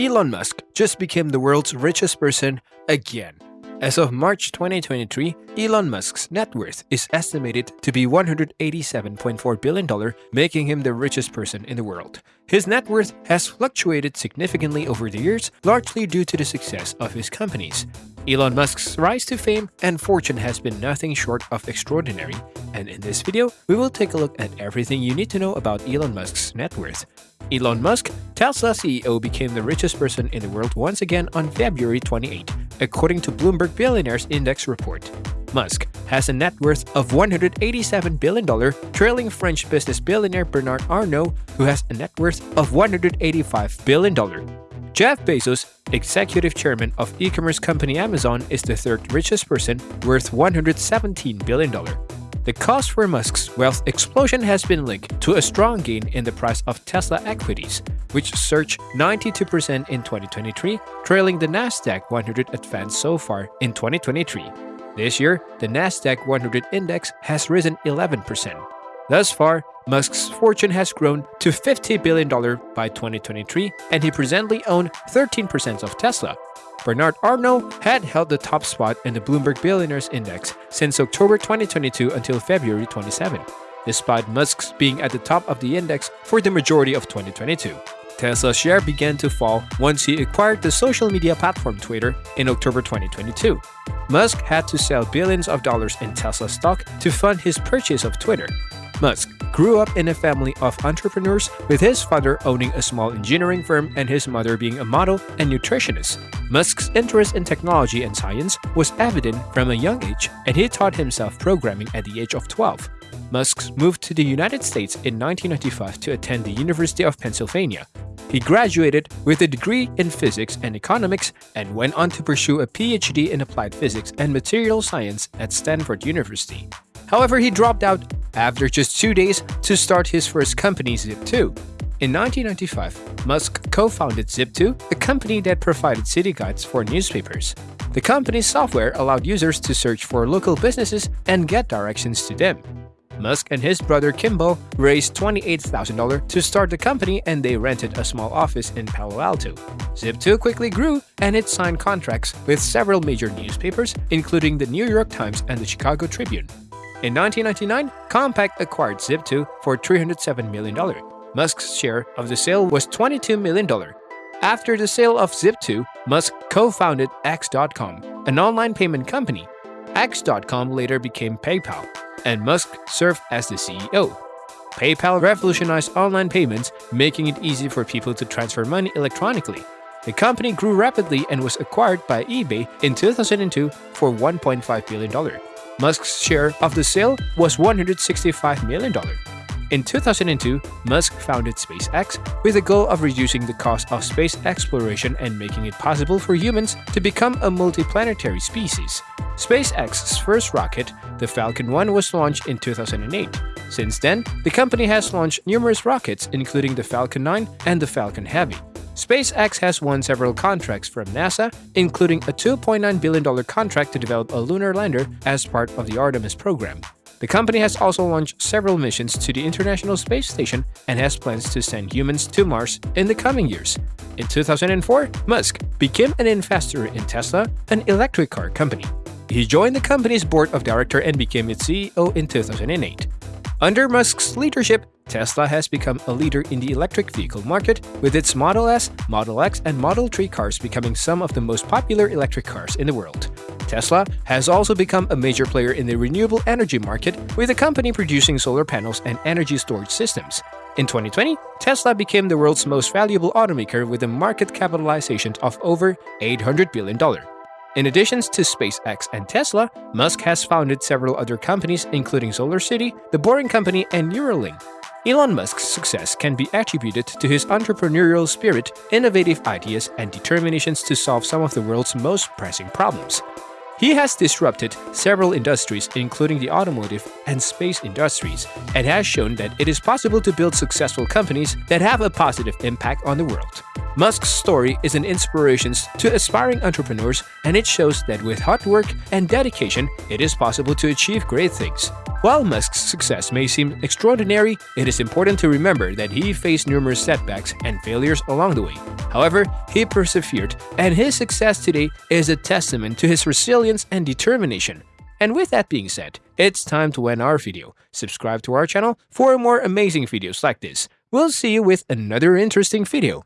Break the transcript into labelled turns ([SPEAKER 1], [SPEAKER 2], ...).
[SPEAKER 1] Elon Musk just became the world's richest person again. As of March 2023, Elon Musk's net worth is estimated to be $187.4 billion, making him the richest person in the world. His net worth has fluctuated significantly over the years, largely due to the success of his companies. Elon Musk's rise to fame and fortune has been nothing short of extraordinary, and in this video, we will take a look at everything you need to know about Elon Musk's net worth. Elon Musk, Tesla CEO became the richest person in the world once again on February 28, according to Bloomberg Billionaires Index report. Musk has a net worth of $187 billion, trailing French business billionaire Bernard Arnault, who has a net worth of $185 billion. Jeff Bezos, executive chairman of e-commerce company Amazon, is the third richest person, worth $117 billion. The cost for Musk's wealth explosion has been linked to a strong gain in the price of Tesla equities, which surged 92% in 2023, trailing the Nasdaq 100 advance so far in 2023. This year, the Nasdaq 100 index has risen 11%. Thus far, Musk's fortune has grown to $50 billion by 2023, and he presently owns 13% of Tesla, Bernard Arnault had held the top spot in the Bloomberg Billionaires Index since October 2022 until February 27, despite Musk's being at the top of the index for the majority of 2022. Tesla's share began to fall once he acquired the social media platform Twitter in October 2022. Musk had to sell billions of dollars in Tesla stock to fund his purchase of Twitter, Musk grew up in a family of entrepreneurs, with his father owning a small engineering firm and his mother being a model and nutritionist. Musk's interest in technology and science was evident from a young age, and he taught himself programming at the age of 12. Musk moved to the United States in 1995 to attend the University of Pennsylvania. He graduated with a degree in physics and economics and went on to pursue a PhD in applied physics and material science at Stanford University. However, he dropped out after just two days to start his first company, Zip2. In 1995, Musk co-founded Zip2, a company that provided city guides for newspapers. The company's software allowed users to search for local businesses and get directions to them. Musk and his brother Kimball raised $28,000 to start the company and they rented a small office in Palo Alto. Zip2 quickly grew and it signed contracts with several major newspapers, including the New York Times and the Chicago Tribune. In 1999, Compaq acquired Zip2 for $307 million. Musk's share of the sale was $22 million. After the sale of Zip2, Musk co-founded X.com, an online payment company. X.com later became PayPal, and Musk served as the CEO. PayPal revolutionized online payments, making it easy for people to transfer money electronically. The company grew rapidly and was acquired by eBay in 2002 for $1.5 billion. Musk's share of the sale was $165 million. In 2002, Musk founded SpaceX with the goal of reducing the cost of space exploration and making it possible for humans to become a multiplanetary species. SpaceX's first rocket, the Falcon 1, was launched in 2008. Since then, the company has launched numerous rockets including the Falcon 9 and the Falcon Heavy. SpaceX has won several contracts from NASA, including a $2.9 billion contract to develop a lunar lander as part of the Artemis program. The company has also launched several missions to the International Space Station and has plans to send humans to Mars in the coming years. In 2004, Musk became an investor in Tesla, an electric car company. He joined the company's board of directors and became its CEO in 2008. Under Musk's leadership, Tesla has become a leader in the electric vehicle market, with its Model S, Model X, and Model 3 cars becoming some of the most popular electric cars in the world. Tesla has also become a major player in the renewable energy market, with the company producing solar panels and energy storage systems. In 2020, Tesla became the world's most valuable automaker with a market capitalization of over $800 billion. In addition to SpaceX and Tesla, Musk has founded several other companies including SolarCity, The Boring Company, and Neuralink. Elon Musk's success can be attributed to his entrepreneurial spirit, innovative ideas, and determinations to solve some of the world's most pressing problems. He has disrupted several industries including the automotive and space industries and has shown that it is possible to build successful companies that have a positive impact on the world. Musk's story is an inspiration to aspiring entrepreneurs and it shows that with hard work and dedication, it is possible to achieve great things. While Musk's success may seem extraordinary, it is important to remember that he faced numerous setbacks and failures along the way. However, he persevered, and his success today is a testament to his resilience and determination. And with that being said, it's time to end our video. Subscribe to our channel for more amazing videos like this. We'll see you with another interesting video.